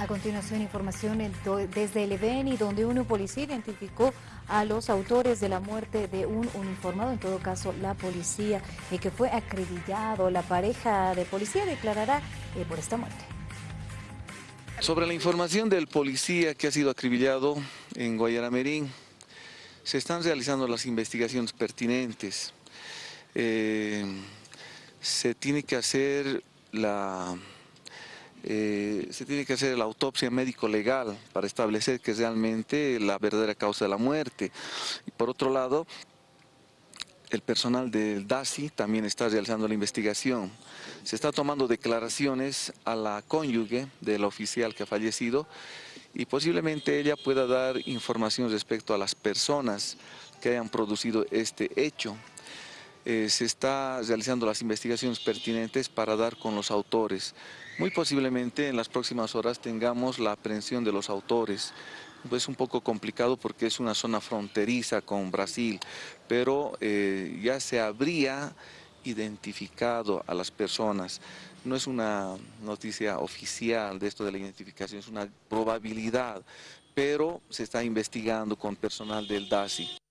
A continuación, información desde el EBENI, donde una policía identificó a los autores de la muerte de un uniformado, en todo caso la policía, y que fue acribillado. La pareja de policía declarará eh, por esta muerte. Sobre la información del policía que ha sido acribillado en Guayaramerín, se están realizando las investigaciones pertinentes. Eh, se tiene que hacer la eh, se tiene que hacer la autopsia médico-legal para establecer que es realmente la verdadera causa de la muerte. Y por otro lado, el personal del DASI también está realizando la investigación. Se está tomando declaraciones a la cónyuge del oficial que ha fallecido y posiblemente ella pueda dar información respecto a las personas que hayan producido este hecho. Eh, se está realizando las investigaciones pertinentes para dar con los autores. Muy posiblemente en las próximas horas tengamos la aprehensión de los autores. Es un poco complicado porque es una zona fronteriza con Brasil, pero eh, ya se habría identificado a las personas. No es una noticia oficial de esto de la identificación, es una probabilidad, pero se está investigando con personal del DASI.